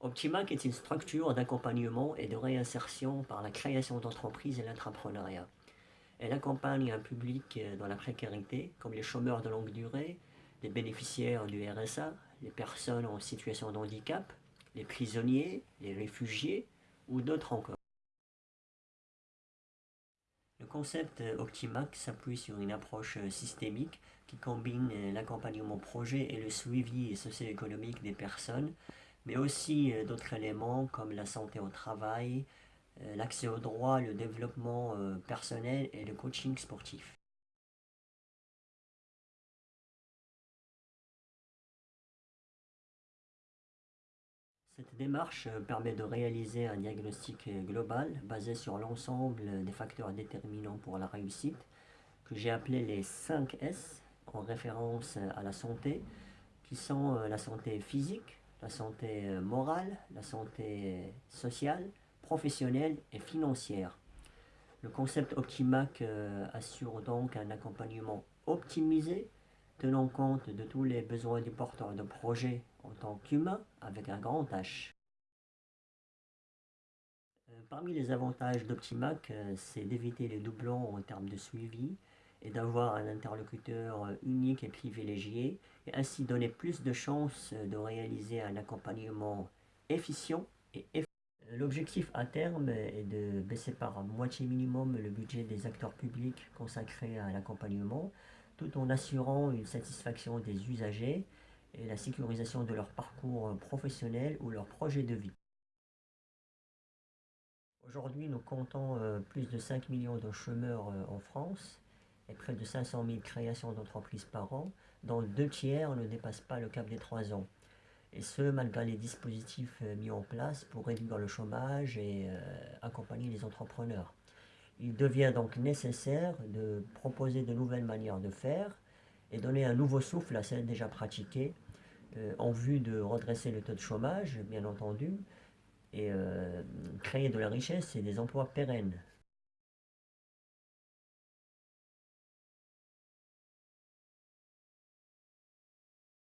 Optimac est une structure d'accompagnement et de réinsertion par la création d'entreprises et l'entrepreneuriat? Elle accompagne un public dans la précarité, comme les chômeurs de longue durée, les bénéficiaires du RSA, les personnes en situation de handicap, les prisonniers, les réfugiés ou d'autres encore. Le concept Optimac s'appuie sur une approche systémique qui combine l'accompagnement projet et le suivi socio-économique des personnes mais aussi euh, d'autres éléments comme la santé au travail, euh, l'accès au droit, le développement euh, personnel et le coaching sportif. Cette démarche permet de réaliser un diagnostic global basé sur l'ensemble des facteurs déterminants pour la réussite, que j'ai appelé les 5 S, en référence à la santé, qui sont la santé physique, la santé euh, morale, la santé sociale, professionnelle et financière. Le concept Optimac euh, assure donc un accompagnement optimisé, tenant compte de tous les besoins du porteur de projet en tant qu'humain avec un grand H. Euh, parmi les avantages d'Optimac, c'est d'éviter les doublons en termes de suivi, et d'avoir un interlocuteur euh, unique et privilégié, et ainsi donner plus de chances de réaliser un accompagnement efficient et efficace. L'objectif à terme est de baisser par moitié minimum le budget des acteurs publics consacrés à l'accompagnement, tout en assurant une satisfaction des usagers et la sécurisation de leur parcours professionnel ou leur projet de vie. Aujourd'hui, nous comptons euh, plus de 5 millions de chômeurs euh, en France et près de 500 000 créations d'entreprises par an, dont deux tiers ne dépassent pas le cap des trois ans. Et ce, malgré les dispositifs euh, mis en place pour réduire le chômage et euh, accompagner les entrepreneurs. Il devient donc nécessaire de proposer de nouvelles manières de faire et donner un nouveau souffle à celles déjà pratiquées euh, en vue de redresser le taux de chômage, bien entendu, et créer de la richesse et des emplois pérennes.